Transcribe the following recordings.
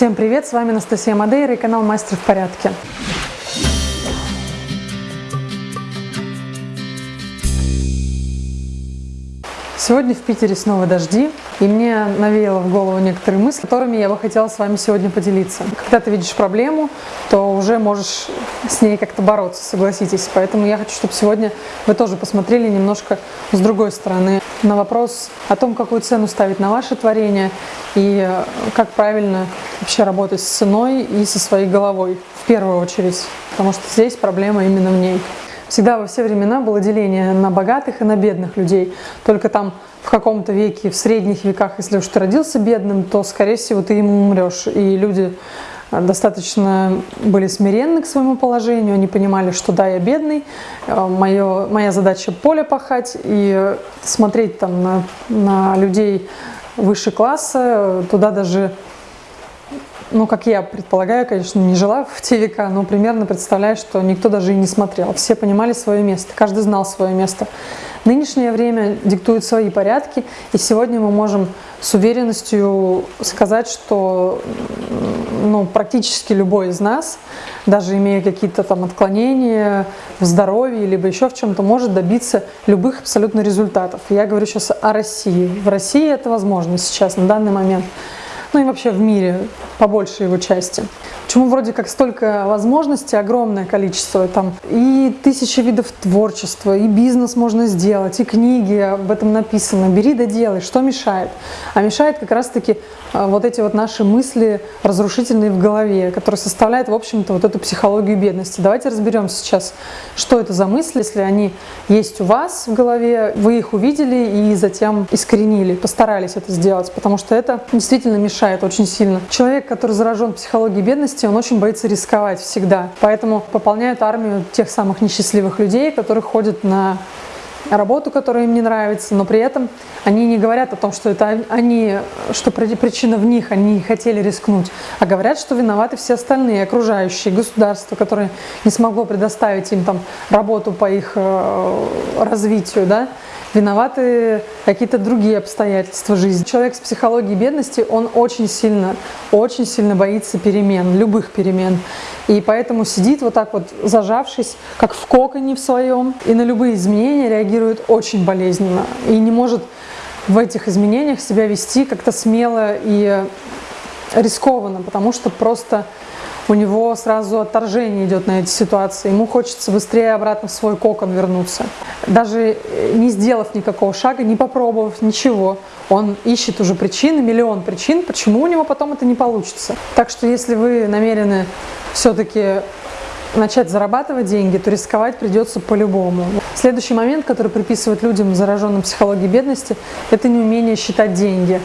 Всем привет, с вами Анастасия Мадейра и канал Мастер в порядке. Сегодня в Питере снова дожди, и мне навеяло в голову некоторые мысли, которыми я бы хотела с вами сегодня поделиться. Когда ты видишь проблему, то уже можешь с ней как-то бороться, согласитесь. Поэтому я хочу, чтобы сегодня вы тоже посмотрели немножко с другой стороны на вопрос о том, какую цену ставить на ваше творение и как правильно вообще работать с ценой и со своей головой в первую очередь, потому что здесь проблема именно в ней. Всегда во все времена было деление на богатых и на бедных людей. Только там в каком-то веке, в средних веках, если уж ты родился бедным, то, скорее всего, ты ему умрешь. И люди э, достаточно были смиренны к своему положению, они понимали, что да, я бедный, э, мое, моя задача поле пахать и смотреть там на, на людей выше класса, туда даже ну, как я предполагаю, конечно, не жила в те века, но примерно представляю, что никто даже и не смотрел. Все понимали свое место, каждый знал свое место. Нынешнее время диктует свои порядки, и сегодня мы можем с уверенностью сказать, что ну, практически любой из нас, даже имея какие-то там отклонения в здоровье, либо еще в чем-то, может добиться любых абсолютно результатов. Я говорю сейчас о России. В России это возможно сейчас, на данный момент ну и вообще в мире, по большей его части. Почему вроде как столько возможностей, огромное количество, там и тысячи видов творчества, и бизнес можно сделать, и книги об этом написано, бери да делай, что мешает? А мешает как раз-таки а, вот эти вот наши мысли разрушительные в голове, которые составляют, в общем-то, вот эту психологию бедности. Давайте разберем сейчас, что это за мысли, если они есть у вас в голове, вы их увидели и затем искоренили, постарались это сделать, потому что это действительно мешает очень сильно. Человек, который заражен психологией бедности, он очень боится рисковать всегда. Поэтому пополняют армию тех самых несчастливых людей, которые ходят на работу, которая им не нравится, но при этом они не говорят о том, что это они, что причина в них, они не хотели рискнуть, а говорят, что виноваты все остальные, окружающие, государство, которое не смогло предоставить им там работу по их э, развитию, да, виноваты какие-то другие обстоятельства жизни. Человек с психологией бедности, он очень сильно, очень сильно боится перемен, любых перемен. И поэтому сидит вот так вот зажавшись, как в коконе в своем, и на любые изменения реагирует очень болезненно. И не может в этих изменениях себя вести как-то смело и рискованно, потому что просто у него сразу отторжение идет на эти ситуации. Ему хочется быстрее обратно в свой кокон вернуться. Даже не сделав никакого шага, не попробовав ничего, он ищет уже причины, миллион причин, почему у него потом это не получится. Так что если вы намерены все-таки начать зарабатывать деньги, то рисковать придется по-любому. Следующий момент, который приписывают людям, зараженным психологией бедности, это неумение считать деньги.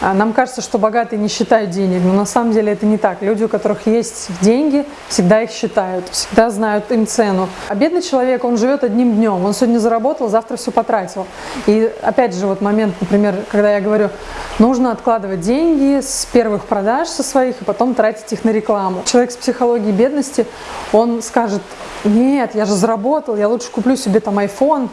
А нам кажется, что богатые не считают денег, но на самом деле это не так. Люди, у которых есть деньги, всегда их считают, всегда знают им цену. А бедный человек, он живет одним днем. Он сегодня заработал, завтра все потратил. И опять же, вот момент, например, когда я говорю, нужно откладывать деньги с первых продаж со своих и потом тратить их на рекламу. Человек с психологией бедности, он скажет, нет, я же заработал, я лучше куплю себе там iPhone,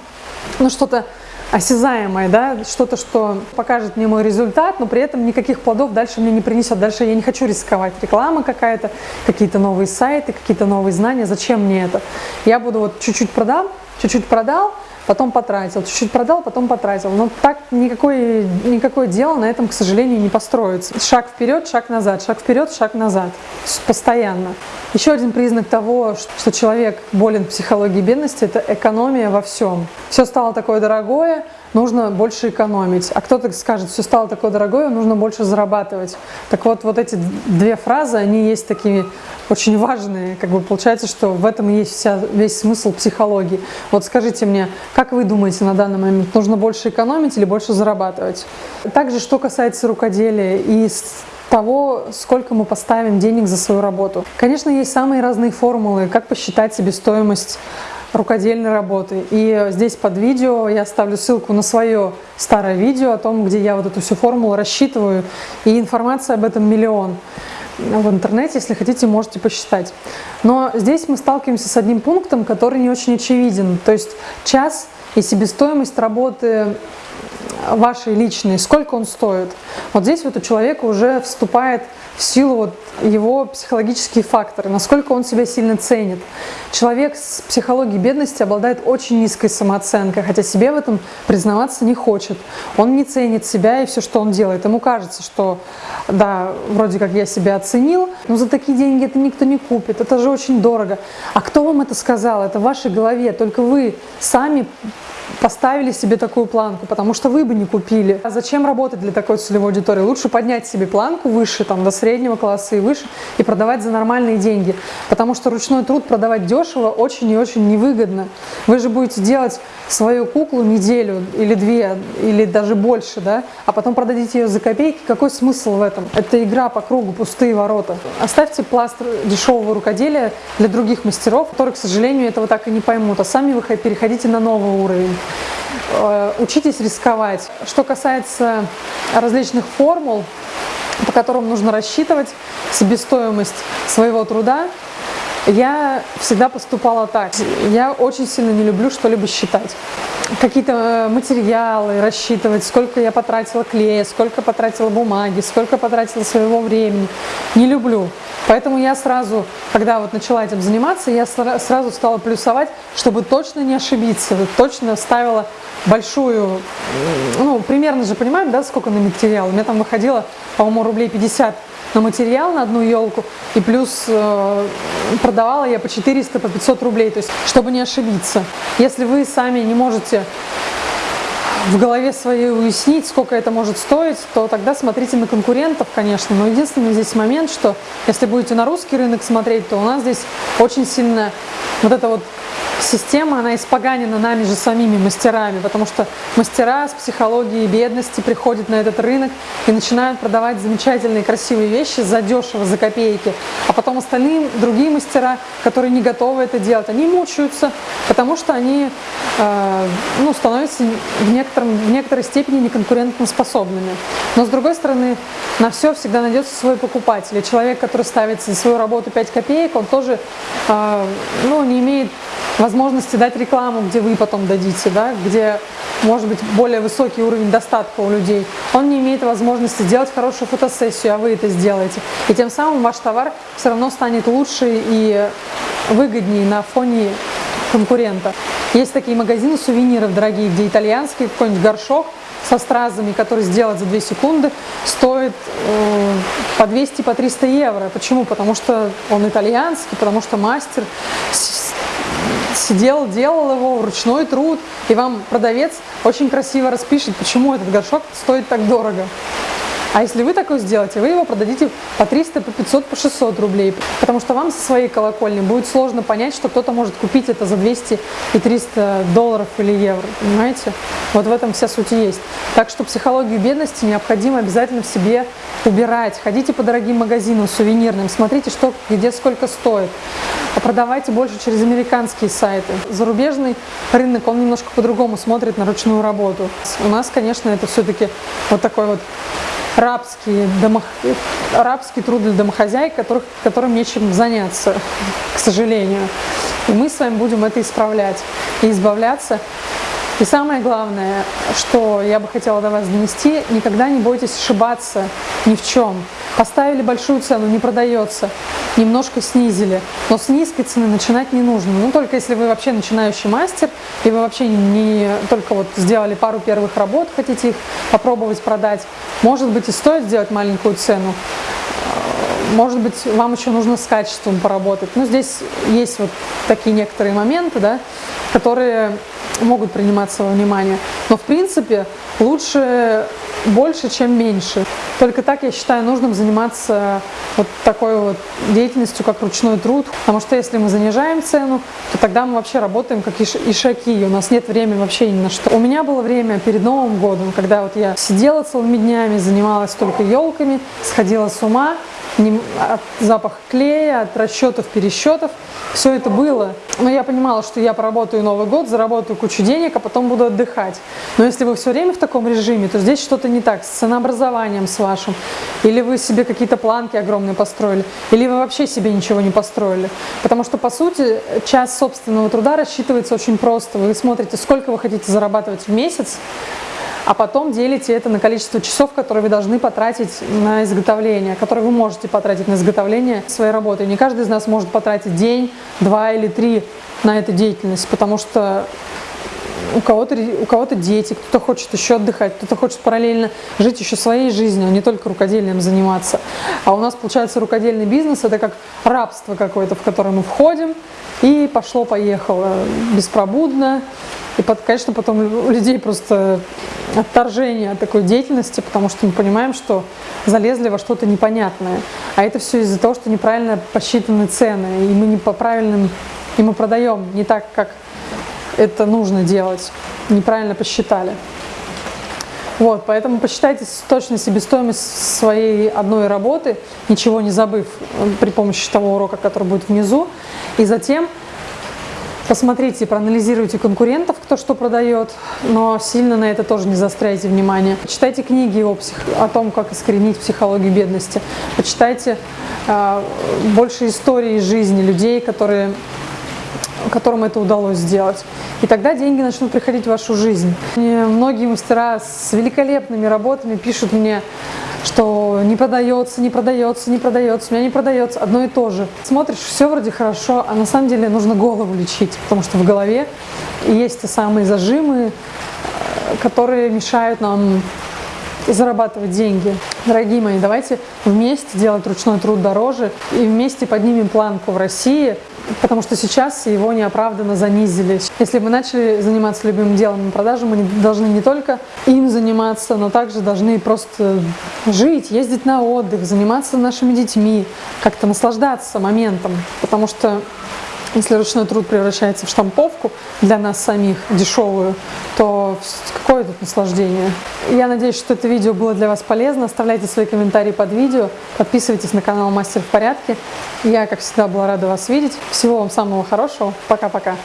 ну что-то осязаемое, да, что-то, что покажет мне мой результат, но при этом никаких плодов дальше мне не принесет. Дальше я не хочу рисковать. Реклама какая-то, какие-то новые сайты, какие-то новые знания. Зачем мне это? Я буду вот чуть-чуть продам, чуть-чуть продал, потом потратил, чуть-чуть продал, потом потратил. Но так никакое, никакое дело на этом, к сожалению, не построится. Шаг вперед, шаг назад, шаг вперед, шаг назад. Постоянно. Еще один признак того, что человек болен психологией бедности, это экономия во всем. Все стало такое дорогое, нужно больше экономить. А кто-то скажет, все стало такое дорогое, нужно больше зарабатывать. Так вот, вот эти две фразы, они есть такие очень важные. Как бы получается, что в этом и есть вся, весь смысл психологии. Вот скажите мне, как вы думаете на данный момент, нужно больше экономить или больше зарабатывать? Также, что касается рукоделия и того, сколько мы поставим денег за свою работу. Конечно, есть самые разные формулы, как посчитать себестоимость рукодельной работы. И здесь под видео я оставлю ссылку на свое старое видео о том, где я вот эту всю формулу рассчитываю. И информация об этом миллион в интернете, если хотите, можете посчитать. Но здесь мы сталкиваемся с одним пунктом, который не очень очевиден. То есть час и себестоимость работы вашей личной, сколько он стоит. Вот здесь вот у человека уже вступает в силу вот его психологические факторы, насколько он себя сильно ценит. Человек с психологией бедности обладает очень низкой самооценкой, хотя себе в этом признаваться не хочет. Он не ценит себя и все, что он делает. Ему кажется, что да, вроде как я себя оценил, но за такие деньги это никто не купит, это же очень дорого. А кто вам это сказал? Это в вашей голове, только вы сами поставили себе такую планку, потому что вы бы не купили. А зачем работать для такой целевой аудитории? Лучше поднять себе планку выше, там, до среднего класса и выше, и продавать за нормальные деньги. Потому что ручной труд продавать дешево очень и очень невыгодно. Вы же будете делать свою куклу неделю или две, или даже больше, да, а потом продадите ее за копейки. Какой смысл в этом? Это игра по кругу, пустые ворота. Оставьте пласт дешевого рукоделия для других мастеров, которые, к сожалению, этого так и не поймут, а сами вы переходите на новый уровень. Э, учитесь рисковать. Что касается различных формул, по которым нужно рассчитывать себестоимость своего труда, я всегда поступала так. Я очень сильно не люблю что-либо считать. Какие-то э, материалы рассчитывать, сколько я потратила клея, сколько потратила бумаги, сколько потратила своего времени. Не люблю. Поэтому я сразу, когда вот начала этим заниматься, я сразу стала плюсовать, чтобы точно не ошибиться. Точно ставила большую, ну, примерно же понимаем, да, сколько на материал. У меня там выходило, по-моему, рублей 50 на материал на одну елку, и плюс э, продавала я по 400, по 500 рублей, то есть, чтобы не ошибиться. Если вы сами не можете в голове своей уяснить, сколько это может стоить, то тогда смотрите на конкурентов, конечно. Но единственный здесь момент, что если будете на русский рынок смотреть, то у нас здесь очень сильно вот это вот система, она испоганена нами же самими мастерами, потому что мастера с психологией бедности приходят на этот рынок и начинают продавать замечательные красивые вещи за дешево, за копейки. А потом остальные, другие мастера, которые не готовы это делать, они мучаются, потому что они э, ну, становятся в, некотором, в некоторой степени неконкурентоспособными. Но с другой стороны, на все всегда найдется свой покупатель. И человек, который ставит за свою работу 5 копеек, он тоже э, ну, не имеет возможности дать рекламу, где вы потом дадите, да, где может быть более высокий уровень достатка у людей. Он не имеет возможности сделать хорошую фотосессию, а вы это сделаете. И тем самым ваш товар все равно станет лучше и выгоднее на фоне конкурента. Есть такие магазины сувениров дорогие, где итальянский какой-нибудь горшок со стразами, который сделать за 2 секунды, стоит э, по 200, по 300 евро. Почему? Потому что он итальянский, потому что мастер сидел, делал его, ручной труд, и вам продавец очень красиво распишет, почему этот горшок стоит так дорого. А если вы такое сделаете, вы его продадите по 300, по 500, по 600 рублей. Потому что вам со своей колокольни будет сложно понять, что кто-то может купить это за 200 и 300 долларов или евро. Понимаете? Вот в этом вся суть есть. Так что психологию бедности необходимо обязательно в себе убирать. Ходите по дорогим магазинам сувенирным, смотрите, что где сколько стоит. А продавайте больше через американские сайты. Зарубежный рынок, он немножко по-другому смотрит на ручную работу. У нас, конечно, это все-таки вот такой вот рабский, домо... рабский труд для домохозяек, которых, которым нечем заняться, к сожалению. И мы с вами будем это исправлять и избавляться. И самое главное, что я бы хотела до вас донести, никогда не бойтесь ошибаться ни в чем. Поставили большую цену, не продается, немножко снизили, но с низкой цены начинать не нужно. Ну, только если вы вообще начинающий мастер, и вы вообще не только вот сделали пару первых работ, хотите их попробовать продать, может быть и стоит сделать маленькую цену, может быть, вам еще нужно с качеством поработать. Но здесь есть вот такие некоторые моменты, да, которые могут приниматься во внимание. Но в принципе лучше больше, чем меньше. Только так, я считаю, нужным заниматься вот такой вот деятельностью, как ручной труд. Потому что если мы занижаем цену, то тогда мы вообще работаем как ишаки, у нас нет времени вообще ни на что. У меня было время перед Новым годом, когда вот я сидела целыми днями, занималась только елками, сходила с ума, от запаха клея, от расчетов, пересчетов. Все это было. Но я понимала, что я поработаю Новый год, заработаю кучу денег, а потом буду отдыхать. Но если вы все время в таком режиме, то здесь что-то не так с ценообразованием с вашим. Или вы себе какие-то планки огромные построили, или вы вообще себе ничего не построили. Потому что, по сути, час собственного труда рассчитывается очень просто. Вы смотрите, сколько вы хотите зарабатывать в месяц, а потом делите это на количество часов, которые вы должны потратить на изготовление, которые вы можете потратить на изготовление своей работы. Не каждый из нас может потратить день, два или три на эту деятельность, потому что у кого-то у кого-то дети, кто-то хочет еще отдыхать, кто-то хочет параллельно жить еще своей жизнью, а не только рукоделием заниматься. А у нас получается рукодельный бизнес это как рабство какое-то, в которое мы входим и пошло-поехало беспробудно. И, конечно, потом у людей просто отторжение от такой деятельности, потому что мы понимаем, что залезли во что-то непонятное. А это все из-за того, что неправильно посчитаны цены, и мы не по правильным, и мы продаем не так, как это нужно делать, неправильно посчитали. Вот, поэтому посчитайте точно себестоимость своей одной работы, ничего не забыв э, при помощи того урока, который будет внизу. И затем посмотрите, проанализируйте конкурентов, кто что продает, но сильно на это тоже не заостряйте внимание. Читайте книги о, псих... о том, как искоренить психологию бедности. Почитайте э, больше истории жизни людей, которые которым это удалось сделать. И тогда деньги начнут приходить в вашу жизнь. И многие мастера с великолепными работами пишут мне, что не продается, не продается, не продается, у меня не продается, одно и то же. Смотришь, все вроде хорошо, а на самом деле нужно голову лечить, потому что в голове есть те самые зажимы, э, которые мешают нам зарабатывать деньги. Дорогие мои, давайте вместе делать ручной труд дороже и вместе поднимем планку в России, потому что сейчас его неоправданно занизили. Если мы начали заниматься любимым делом на продаже, мы должны не только им заниматься, но также должны просто жить, ездить на отдых, заниматься нашими детьми, как-то наслаждаться моментом, потому что если ручной труд превращается в штамповку для нас самих, дешевую, то какое тут наслаждение? Я надеюсь, что это видео было для вас полезно. Оставляйте свои комментарии под видео, подписывайтесь на канал Мастер в порядке. Я, как всегда, была рада вас видеть. Всего вам самого хорошего. Пока-пока.